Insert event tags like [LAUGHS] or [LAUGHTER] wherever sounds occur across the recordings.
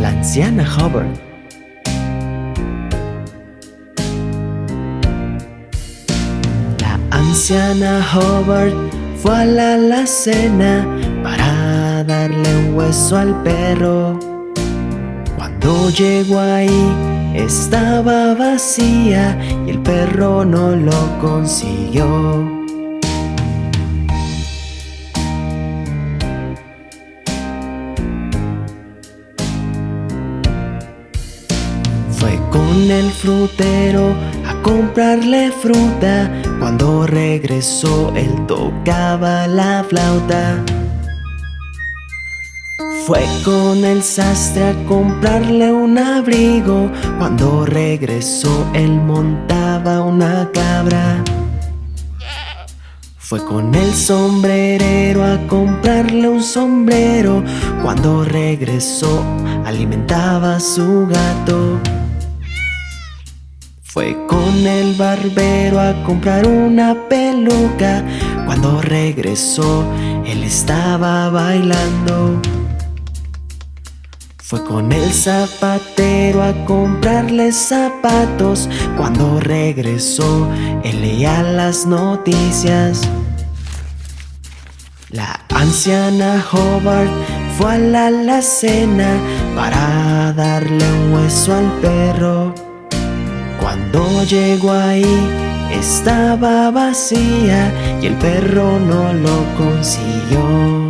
la anciana Hubbard. La anciana Hubbard fue a la alacena para darle un hueso al perro. Cuando llegó ahí estaba vacía y el perro no lo consiguió. Con el frutero a comprarle fruta. Cuando regresó él tocaba la flauta. Fue con el sastre a comprarle un abrigo. Cuando regresó él montaba una cabra. Fue con el sombrerero a comprarle un sombrero. Cuando regresó alimentaba a su gato. Fue con el barbero a comprar una peluca. Cuando regresó, él estaba bailando. Fue con el zapatero a comprarle zapatos. Cuando regresó, él leía las noticias. La anciana Hobart fue a la alacena para darle un hueso al perro. Cuando llegó ahí estaba vacía y el perro no lo consiguió.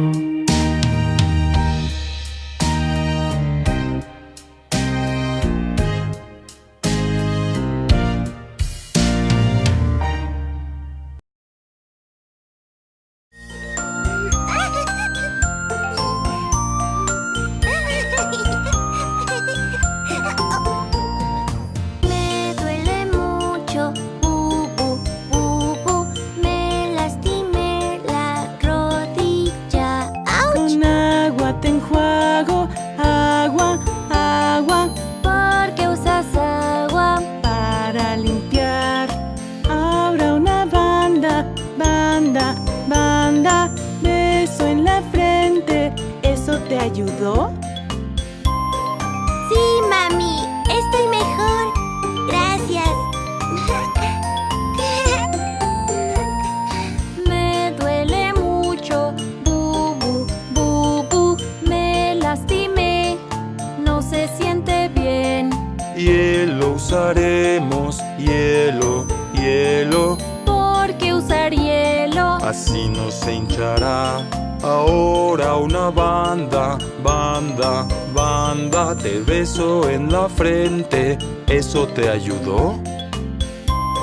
Ayudó?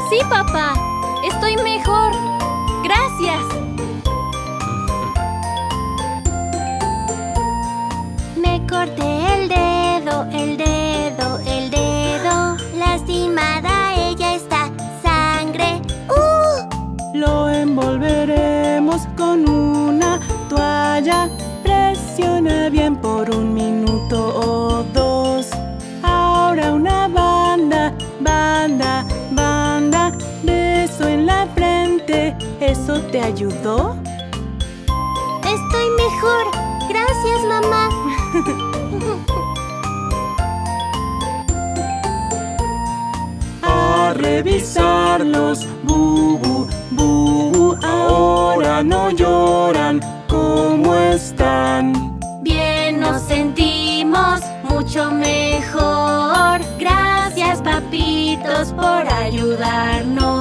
Sí, papá, estoy mejor. Gracias. Me corté el dedo, el dedo, el dedo. Lastimada ella está. Sangre. ¡Uh! Lo envolveremos con una toalla. Presiona bien por un minuto ¿Eso te ayudó? Estoy mejor. Gracias, mamá. [LAUGHS] A revisarlos, bubu, bubu, ahora no lloran. ¿Cómo están? Bien nos sentimos mucho mejor. Gracias, papitos, por ayudarnos.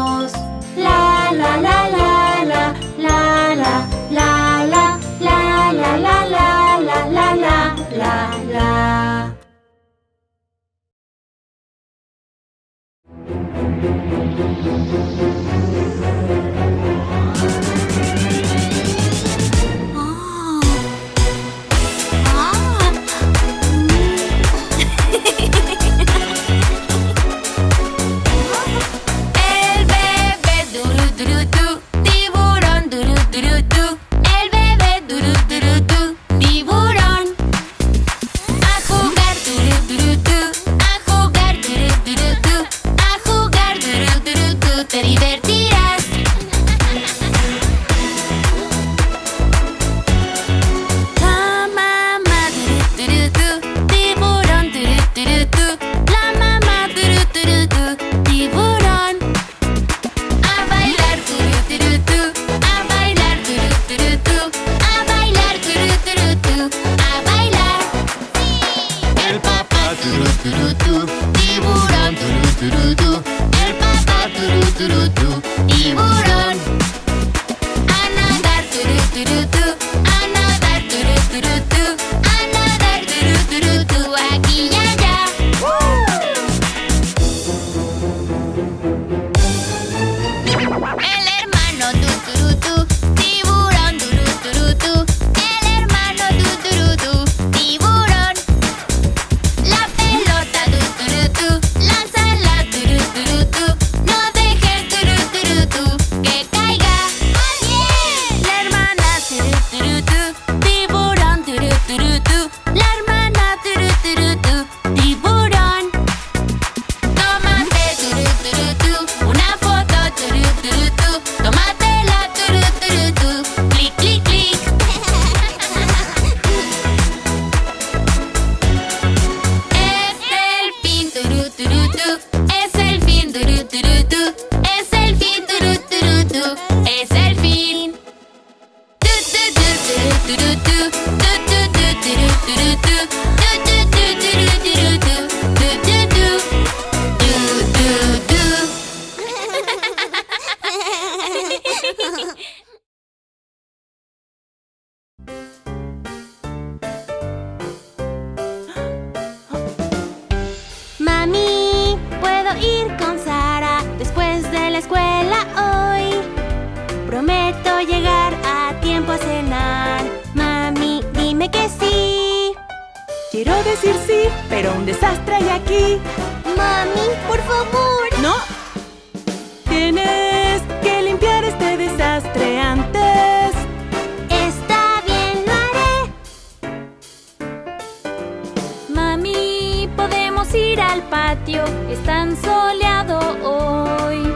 Podemos ir al patio. Es tan soleado hoy.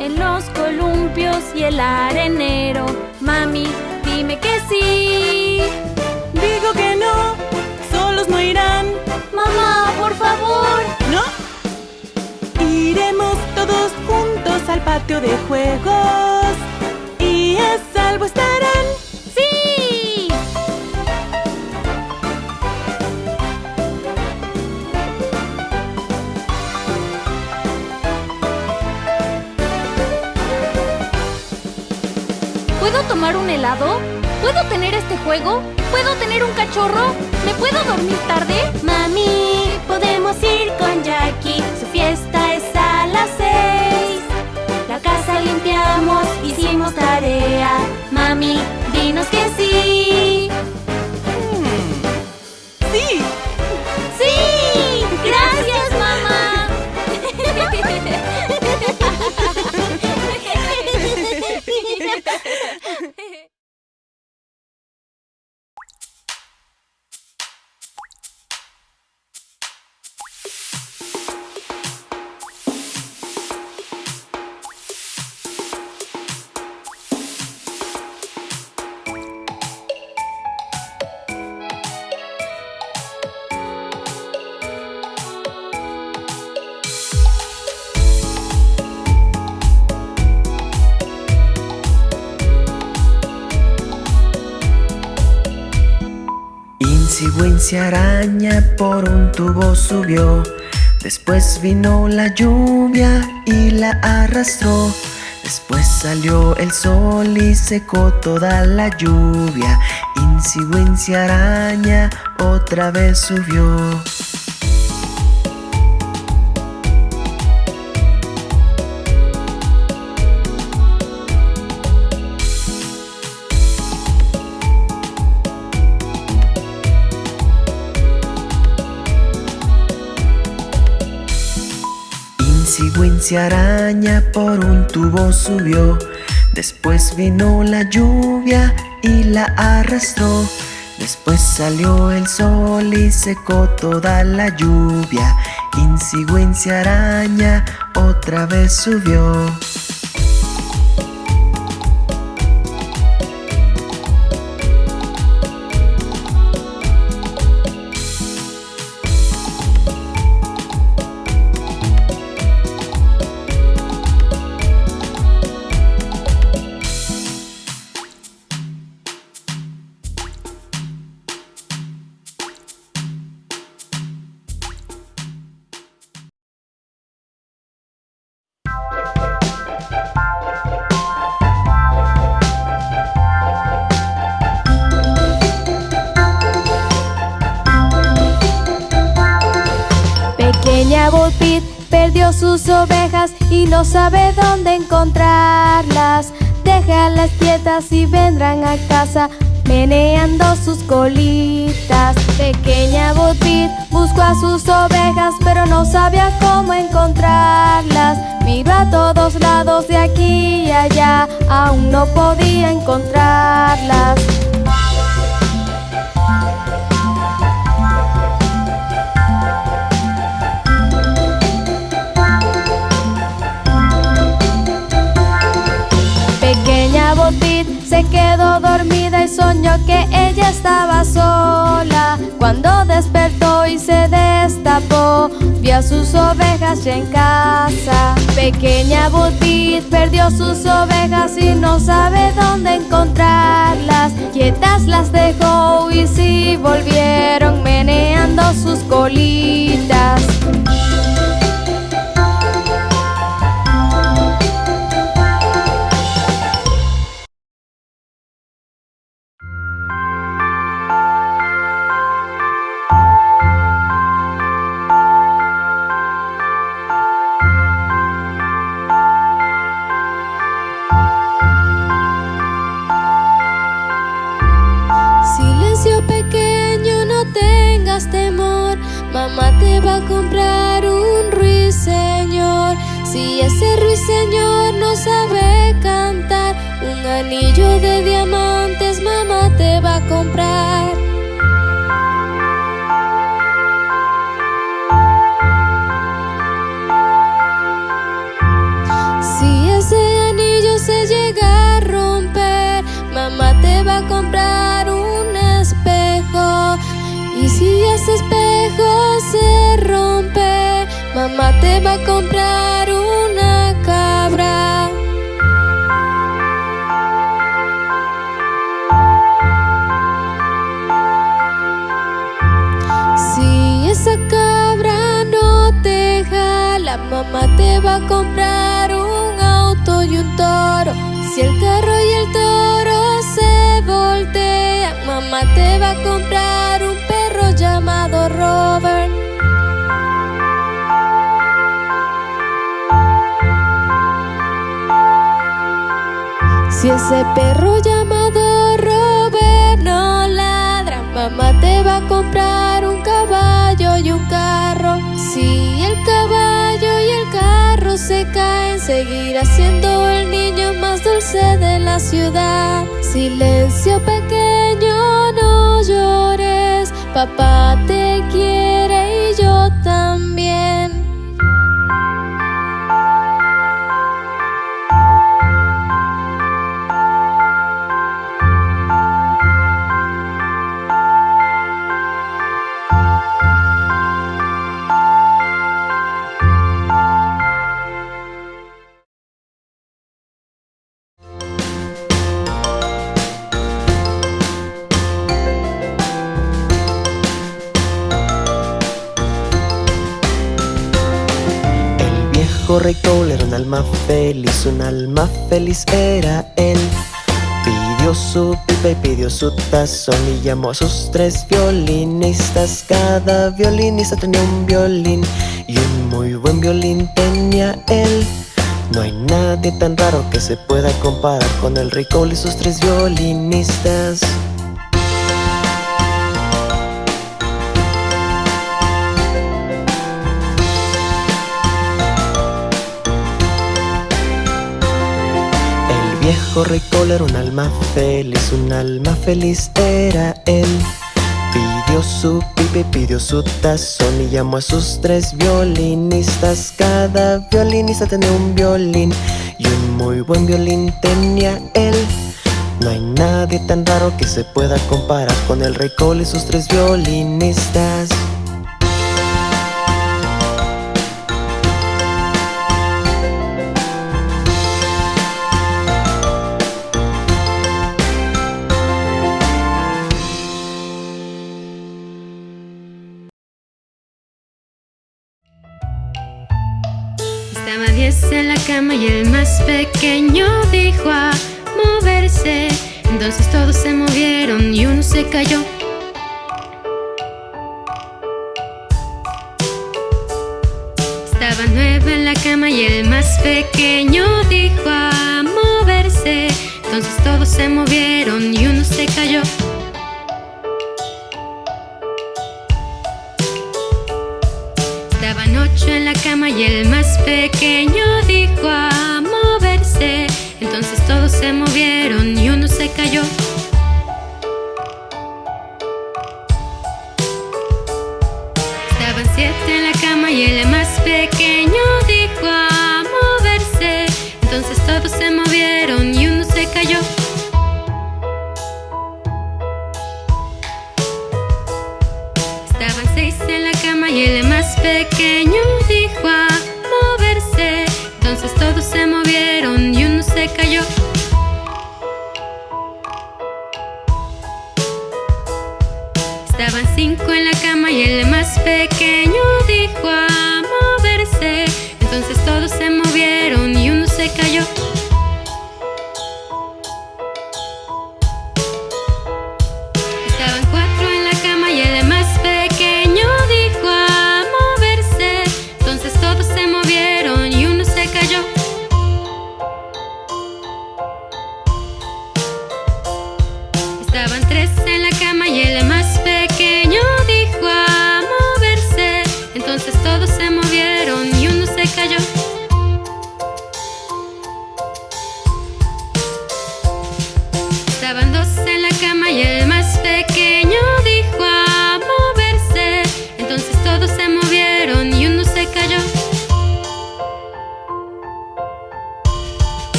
En los columpios y el arenero. Mami, dime que sí. Digo que no. Solos no irán. Mamá, por favor. ¿No? Iremos todos juntos al patio de juegos. Y a salvo estarán. Tomar un helado? ¿Puedo tener este juego? ¿Puedo tener un cachorro? ¿Me puedo dormir tarde? Mami, podemos ir con Jackie. Su fiesta es a las seis. La casa limpiamos, hicimos tarea. Mami, dinos que sí. Sí. ¡Sí! Insigüencia araña por un tubo subió. Después vino la lluvia y la arrastró. Después salió el sol y secó toda la lluvia. Insigüencia araña otra vez subió. Insigüencia araña por un tubo subió. Después vino la lluvia y la arrastró. Después salió el sol y secó toda la lluvia. Insigüencia araña otra vez subió. Sus ovejas y no sabe dónde encontrarlas. Déjalas quietas y vendrán a casa meneando sus colitas. Pequeña Bullpit buscó a sus ovejas pero no sabía cómo encontrarlas. Miró a todos lados de aquí y allá, aún no podía encontrarlas. Se quedó dormida y soñó que ella estaba sola. Cuando despertó y se destapó, vio a sus ovejas ya en casa. Pequeña Botit perdió sus ovejas y no sabe dónde encontrarlas. Quietas las dejó y sí volvieron meneando sus colitas. Comprar un espejo. Y si ese espejo se rompe, mamá te va a comprar una cabra. Si esa cabra no te jala, mamá te va a comprar un auto y un toro. Si el carro y el toro voltean, mamá te va a comprar un perro llamado Robert. Si ese perro llamado Robert no ladra, mamá te va a comprar un caballo y un carro. Si el caballo y el carro se caen, seguirá siendo el niño más dulce de la ciudad. Silencio pequeño, no llores, papá te quiere y yo también. Feliz, un alma feliz era él. Pidió su pipa y pidió su tazón y llamó a sus tres violinistas. Cada violinista tenía un violín y un muy buen violín tenía él. No hay nadie tan raro que se pueda comparar con el rey Cole y sus tres violinistas. Cole era un alma feliz, un alma feliz era él. Pidió su pipa y pidió su tazón y llamó a sus tres violinistas. Cada violinista tenía un violín y un muy buen violín tenía él. No hay nadie tan raro que se pueda comparar con el rey Cole y sus tres violinistas. Cama y el más pequeño dijo a moverse. Entonces todos se movieron y uno se cayó. Estaba nueve en la cama y el más pequeño dijo a moverse. Entonces todos se movieron y uno se cayó. Estaban ocho en la cama y el más pequeño y uno cayó.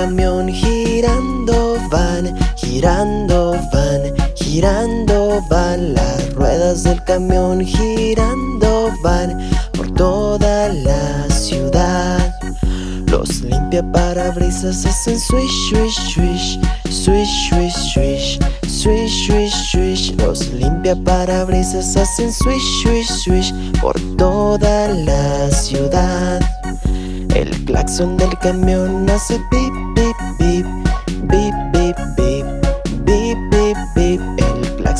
Camión girando van, girando van, girando van. Las ruedas del camión girando van por toda la ciudad. Los limpia parabrisas hacen swish, swish, swish, swish, swish, swish Swish, swish, swish. Los limpia parabrisas hacen swish, swish, swish Por toda la ciudad. El claxon del camión hace pip,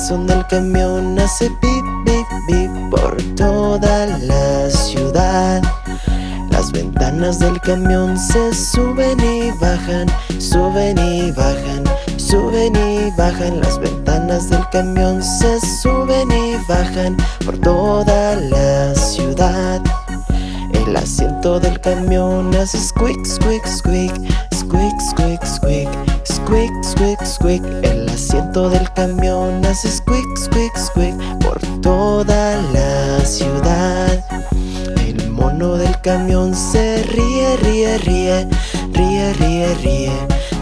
Claxon del camión hace pip, bip, bip Por toda la ciudad. Las ventanas del camión se suben y bajan Suben y bajan Suben y bajan. Las ventanas del camión Se suben y bajan por toda la ciudad. El asiento del camión hace squeak, squeak, squeak Squeak, squeak, squeak Squeak, squeak, squeak El asiento del camión hace squeak, squeak, squeak Por toda la ciudad. El mono del camión se ríe, ríe, ríe Ríe, ríe, ríe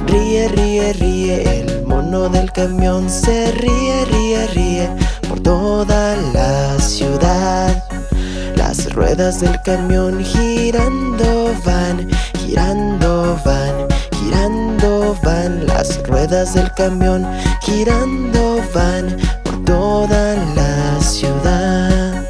Ríe, ríe, ríe, el mono del camión se ríe, ríe, ríe por toda la ciudad. Las ruedas del camión girando van, girando van, girando van. Las ruedas del camión girando van por toda la ciudad.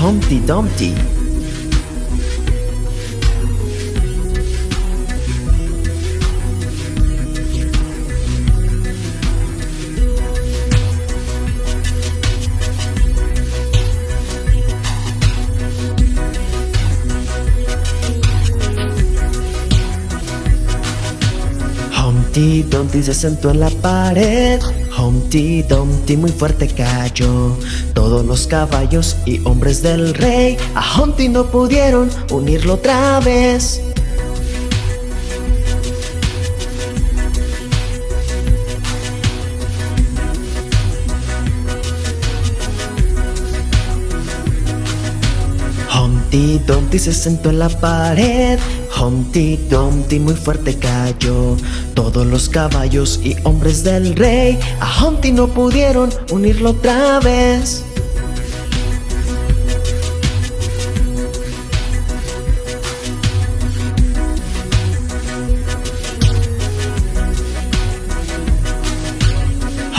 Humpty Dumpty Humpty Dumpty se sentó en la pared. Humpty Dumpty muy fuerte cayó. Todos los caballos y hombres del rey A Humpty no pudieron unirlo otra vez Humpty Dumpty se sentó en la pared. Humpty Dumpty muy fuerte cayó. Todos los caballos y hombres del rey A Humpty no pudieron unirlo otra vez.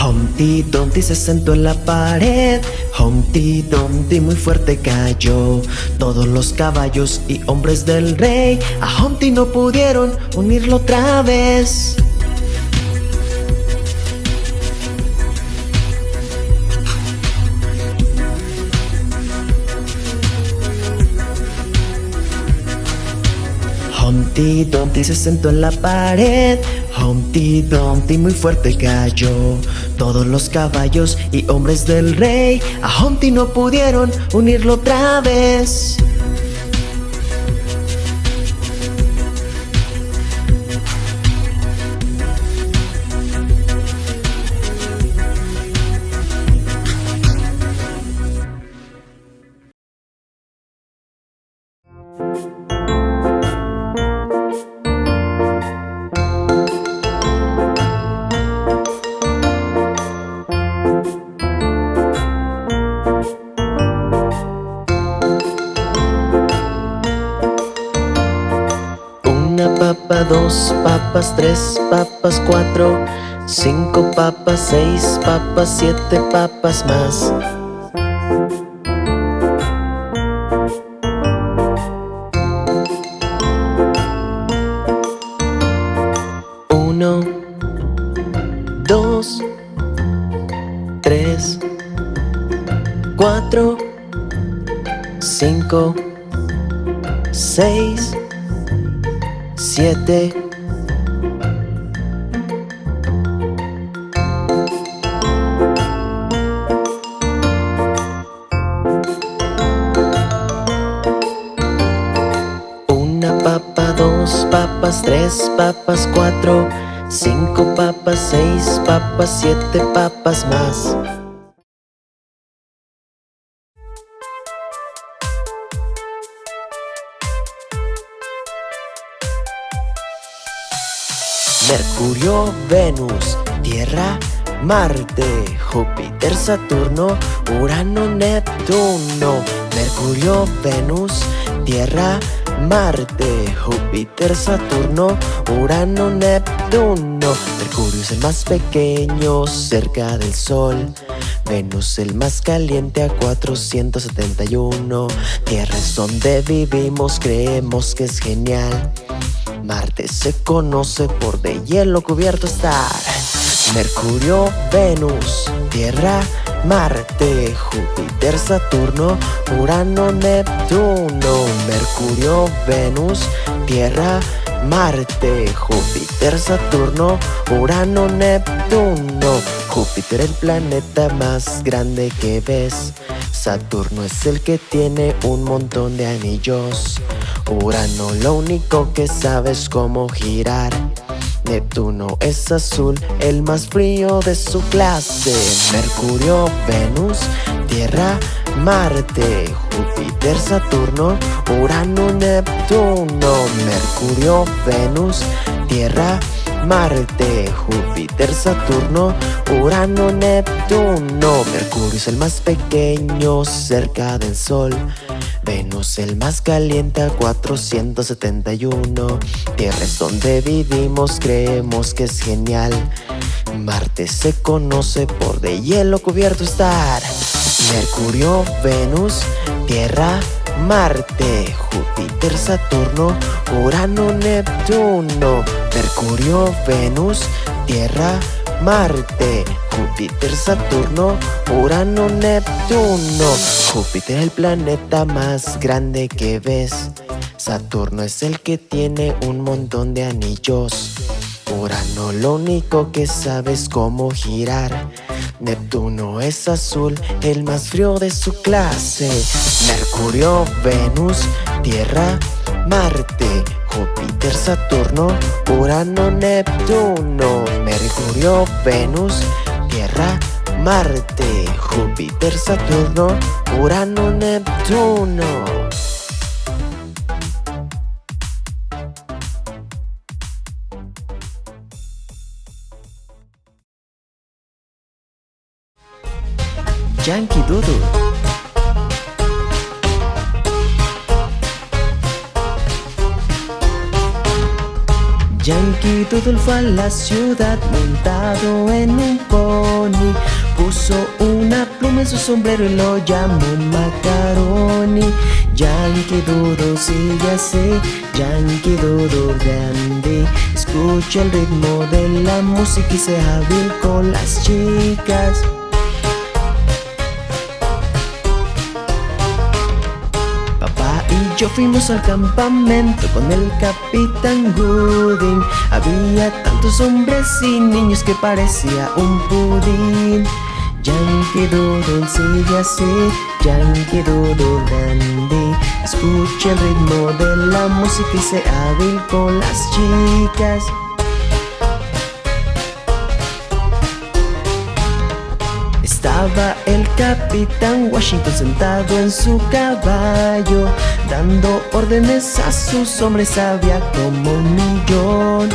Humpty Dumpty se sentó en la pared Humpty Dumpty muy fuerte cayó. Todos los caballos y hombres del rey A Humpty no pudieron unirlo otra vez. Humpty Dumpty se sentó en la pared. Humpty Dumpty muy fuerte cayó Todos los caballos y hombres del rey. A Humpty no pudieron unirlo otra vez tres papas, cuatro Cinco papas, seis papas, siete papas más tres papas, cuatro, cinco papas, seis papas, siete papas más. Mercurio, Venus, Tierra, Marte, Júpiter, Saturno, Urano, Neptuno. Mercurio, Venus, Tierra, Marte, Júpiter, Saturno, Urano, Neptuno. Mercurio es el más pequeño cerca del Sol. Venus el más caliente a 471. Tierra es donde vivimos, creemos que es genial. Marte se conoce por de hielo cubierto estar. Mercurio, Venus, Tierra, Marte, Júpiter, Saturno, Urano, Neptuno. Mercurio, Venus, Tierra, Marte, Júpiter, Saturno, Urano, Neptuno. Júpiter el planeta más grande que ves. Saturno es el que tiene un montón de anillos. Urano lo único que sabe es cómo girar. Neptuno es azul, el más frío de su clase. Mercurio, Venus, Tierra, Marte, Júpiter, Saturno, Urano, Neptuno. Mercurio, Venus, Tierra, Marte, Júpiter, Saturno, Urano, Neptuno. Mercurio es el más pequeño cerca del Sol. Venus el más caliente a 471 Tierra es donde vivimos, creemos que es genial. Marte se conoce por de hielo cubierto estar. Mercurio, Venus, Tierra, Marte, Júpiter, Saturno, Urano, Neptuno. Mercurio, Venus, Tierra, Marte, Júpiter, Saturno, Urano, Neptuno. Júpiter es el planeta más grande que ves. Saturno es el que tiene un montón de anillos. Urano lo único que sabe es cómo girar. Neptuno es azul, el más frío de su clase. Mercurio, Venus, Tierra, Marte, Júpiter, Saturno, Urano, Neptuno, Mercurio, Venus, Tierra, Marte, Júpiter, Saturno, Urano, Neptuno. Yankee Doodle Yankee Doodle fue a la ciudad montado en un pony. Puso una pluma en su sombrero y lo llamó Macaroni. Yankee Doodle sigue así, Yankee Doodle grande. Escucha el ritmo de la música y sea hábil con las chicas yo fuimos al campamento con el capitán Gooding. Había tantos hombres y niños que parecía un pudín. Yankee Doodle sigue así, Yankee Doodle dandy Escucha el ritmo de la música y sé hábil con las chicas. Estaba el capitán Washington sentado en su caballo Dando órdenes a sus hombres había como un millón.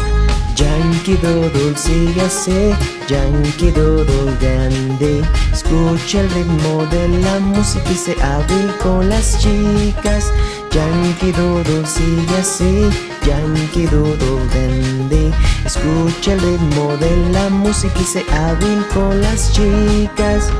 Yankee Doodle sigue así, Yankee Doodle grande. Escucha el ritmo de la música y se hábil con las chicas. Yankee Doodle sigue así, Yankee Doodle grande. Escucha el ritmo de la música y se hábil con las chicas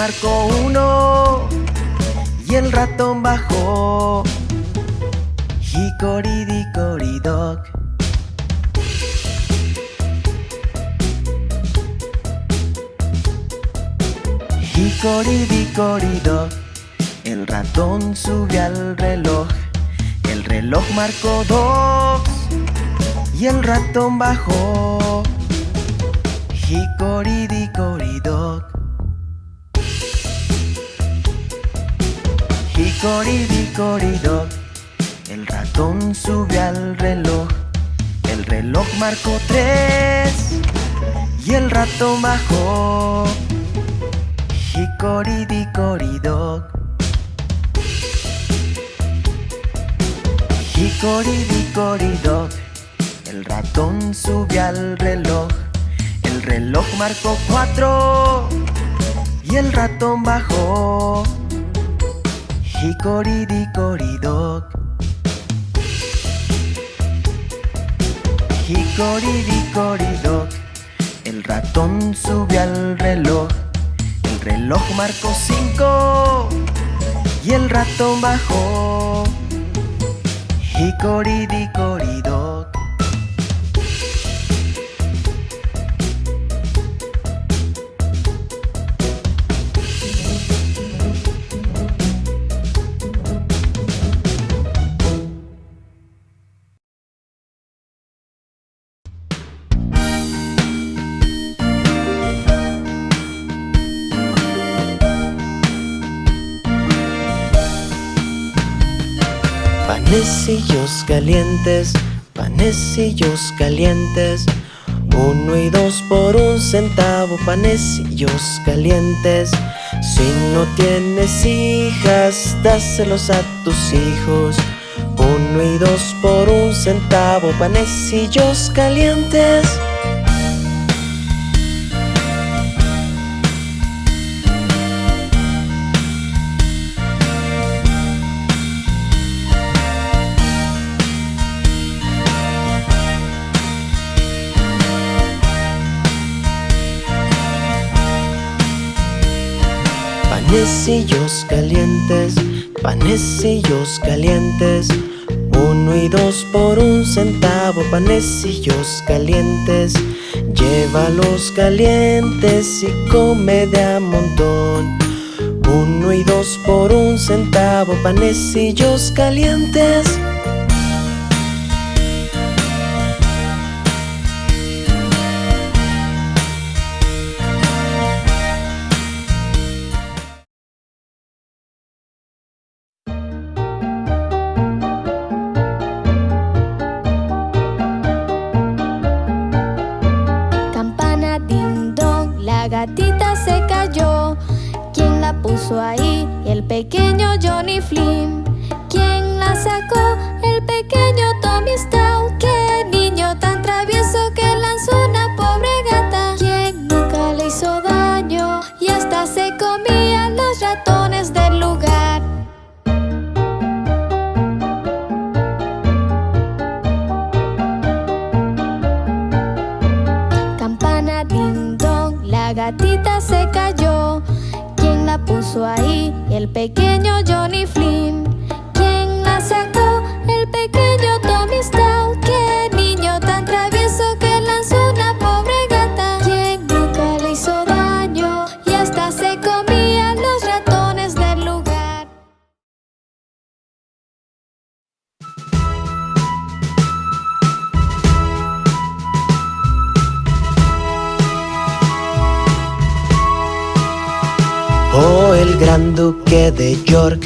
marcó uno Y el ratón bajó Hicoridicoridoc Hicoridicorido, el ratón sube al reloj. El reloj marcó dos y el ratón bajó. Hicoridicoridoc. Hicoridicoridoc, el ratón sube al reloj. El reloj marcó tres y el ratón bajó. Hicoridicoridoc. Hicoridicoridoc, el ratón sube al reloj. El reloj marcó cuatro y el ratón bajó. Hicoridicoridoc. Hicoridicoridoc, el ratón sube al reloj. El reloj marcó cinco y el ratón bajó. Hicoridicoridoc. Panecillos calientes, panecillos calientes. Uno y dos por un centavo, panecillos calientes. Si no tienes hijas, dáselos a tus hijos. Uno y dos por un centavo, panecillos calientes. Panecillos calientes, panecillos calientes. Uno y dos por un centavo, panecillos calientes. Llévalos calientes y come de a montón. Uno y dos por un centavo, panecillos calientes. Puso ahí? El pequeño Johnny Flynn. ¿Quién la sacó? El pequeño Tommy Stout. Puso ahí? El pequeño Johnny Flynn. ¿Quién la sacó? El pequeño Tommy Stout. Gran duque de York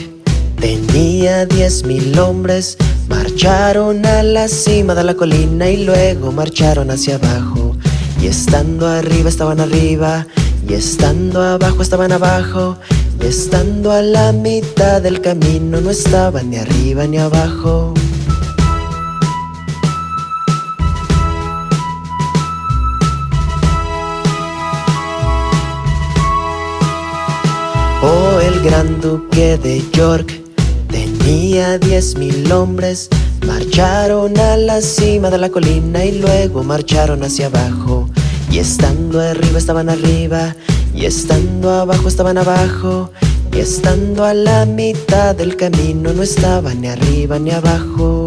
tenía diez mil hombres. Marcharon a la cima de la colina y luego marcharon hacia abajo. Y estando arriba estaban arriba, y estando abajo estaban abajo, y estando a la mitad del camino no estaban ni arriba ni abajo. Gran duque de York tenía diez mil hombres. Marcharon a la cima de la colina y luego marcharon hacia abajo. Y estando arriba estaban arriba, y estando abajo estaban abajo, y estando a la mitad del camino no estaban ni arriba ni abajo.